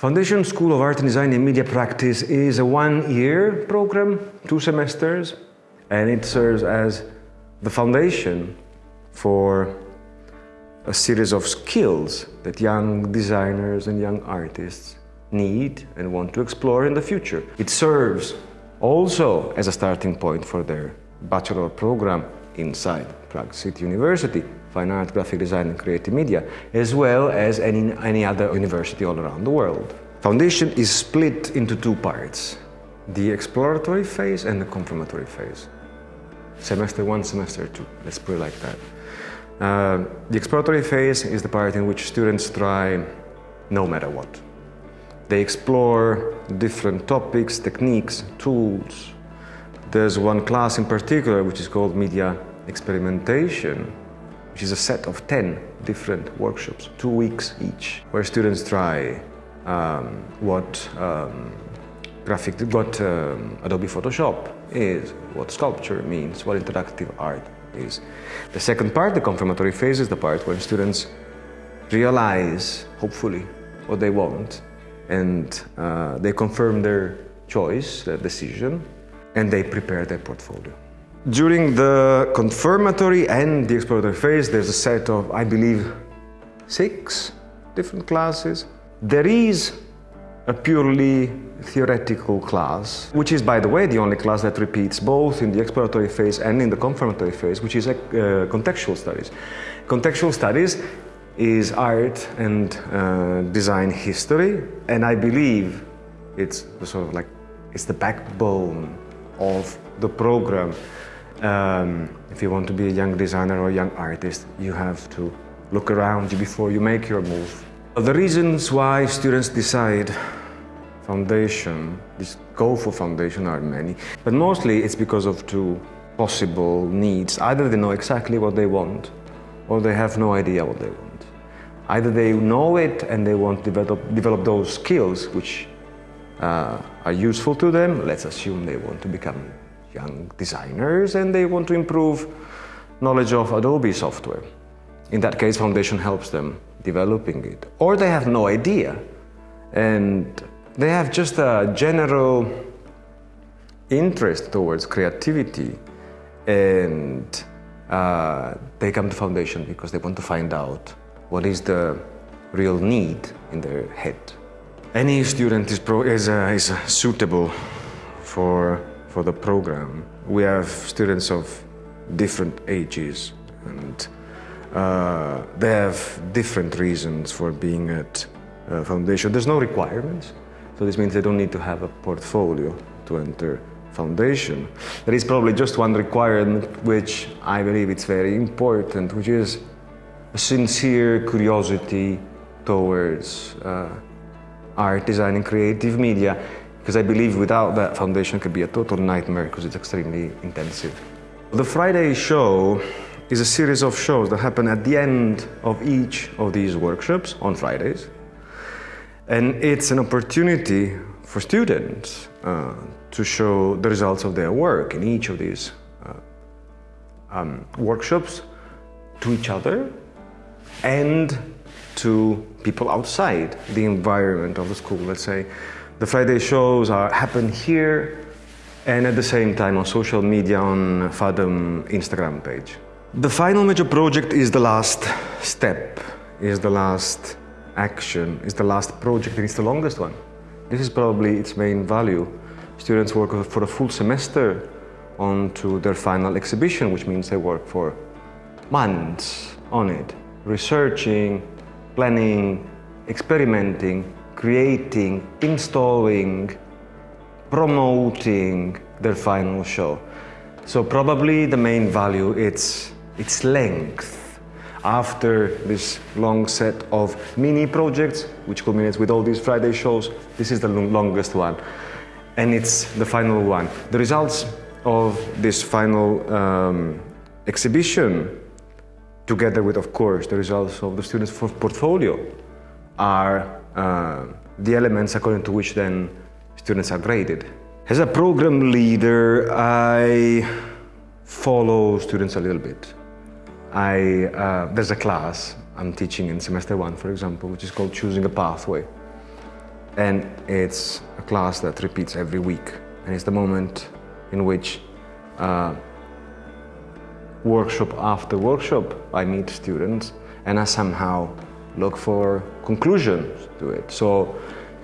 Foundation School of Art and Design and Media Practice is a one-year program, two semesters, and it serves as the foundation for a series of skills that young designers and young artists need and want to explore in the future. It serves also as a starting point for their bachelor program inside Prague City University, Fine Art, Graphic Design and Creative Media, as well as any, any other university all around the world. Foundation is split into two parts, the exploratory phase and the confirmatory phase. Semester one, semester two, let's put it like that. Uh, the exploratory phase is the part in which students try no matter what. They explore different topics, techniques, tools. There's one class in particular which is called Media Experimentation, which is a set of 10 different workshops, two weeks each, where students try um, what um, graphic, what um, Adobe Photoshop is, what sculpture means, what interactive art is. The second part, the confirmatory phase, is the part when students realize, hopefully, what they want and uh, they confirm their choice, their decision, and they prepare their portfolio. During the confirmatory and the exploratory phase, there's a set of, I believe, six different classes. There is a purely theoretical class, which is, by the way, the only class that repeats both in the exploratory phase and in the confirmatory phase, which is uh, contextual studies. Contextual studies is art and uh, design history, and I believe it's sort of like it's the backbone of the program. Um, if you want to be a young designer or a young artist, you have to look around you before you make your move. The reasons why students decide foundation, this go for foundation are many, but mostly it's because of two possible needs. Either they know exactly what they want, or they have no idea what they want. Either they know it and they want to develop, develop those skills which uh, are useful to them. Let's assume they want to become young designers and they want to improve knowledge of Adobe software. In that case, Foundation helps them developing it. Or they have no idea and they have just a general interest towards creativity and uh, they come to Foundation because they want to find out what is the real need in their head. Any student is, is, uh, is suitable for, for the program. We have students of different ages and uh, they have different reasons for being at uh, Foundation. There's no requirements, so this means they don't need to have a portfolio to enter Foundation. There is probably just one requirement which I believe it's very important, which is a sincere curiosity towards uh, art, design and creative media because I believe without that foundation could be a total nightmare because it's extremely intensive. The Friday show is a series of shows that happen at the end of each of these workshops on Fridays. And it's an opportunity for students uh, to show the results of their work in each of these uh, um, workshops to each other and to people outside the environment of the school. Let's say the Friday shows are, happen here and at the same time on social media on Fathom Instagram page. The final major project is the last step, is the last action, is the last project and it's the longest one. This is probably its main value. Students work for a full semester onto their final exhibition, which means they work for months on it researching, planning, experimenting, creating, installing, promoting their final show. So probably the main value it's its length. After this long set of mini projects, which culminates with all these Friday shows, this is the longest one. And it's the final one. The results of this final um, exhibition together with, of course, the results of the students' portfolio are uh, the elements according to which then students are graded. As a program leader, I follow students a little bit. I, uh, there's a class I'm teaching in semester one, for example, which is called Choosing a Pathway. And it's a class that repeats every week. And it's the moment in which uh, workshop after workshop I meet students and I somehow look for conclusions to it. So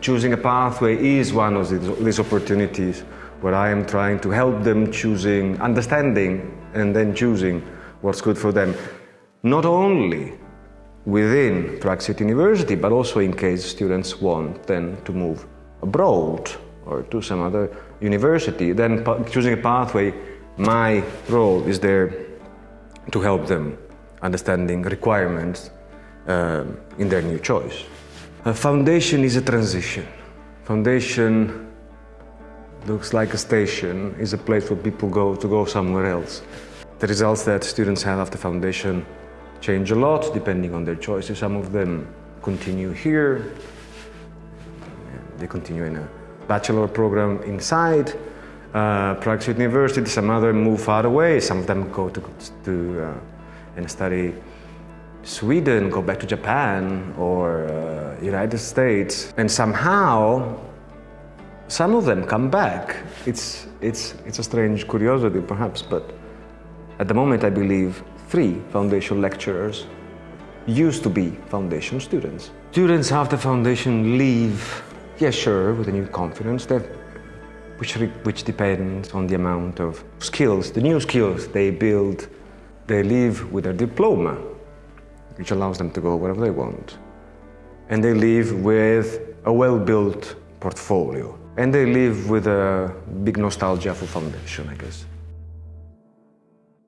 choosing a pathway is one of these, opportunities where I am trying to help them choosing, understanding and then choosing what's good for them. Not only within Prague City University, but also in case students want then to move abroad or to some other university, then choosing a pathway, my role is there to help them understanding requirements uh, in their new choice. A foundation is a transition. Foundation looks like a station, is a place where people go to go somewhere else. The results that students have after the foundation change a lot depending on their choices. Some of them continue here, they continue in a bachelor program inside uh, Prague University, some other move far away, some of them go to, to uh, and study Sweden, go back to Japan or uh, United States, and somehow some of them come back. It's, it's, it's a strange curiosity perhaps, but at the moment I believe three foundation lecturers used to be foundation students. Students after foundation leave, yeah sure, with a new confidence, which, which depends on the amount of skills, the new skills they build. They leave with a diploma, which allows them to go wherever they want. And they leave with a well-built portfolio. And they live with a big nostalgia for foundation, I guess.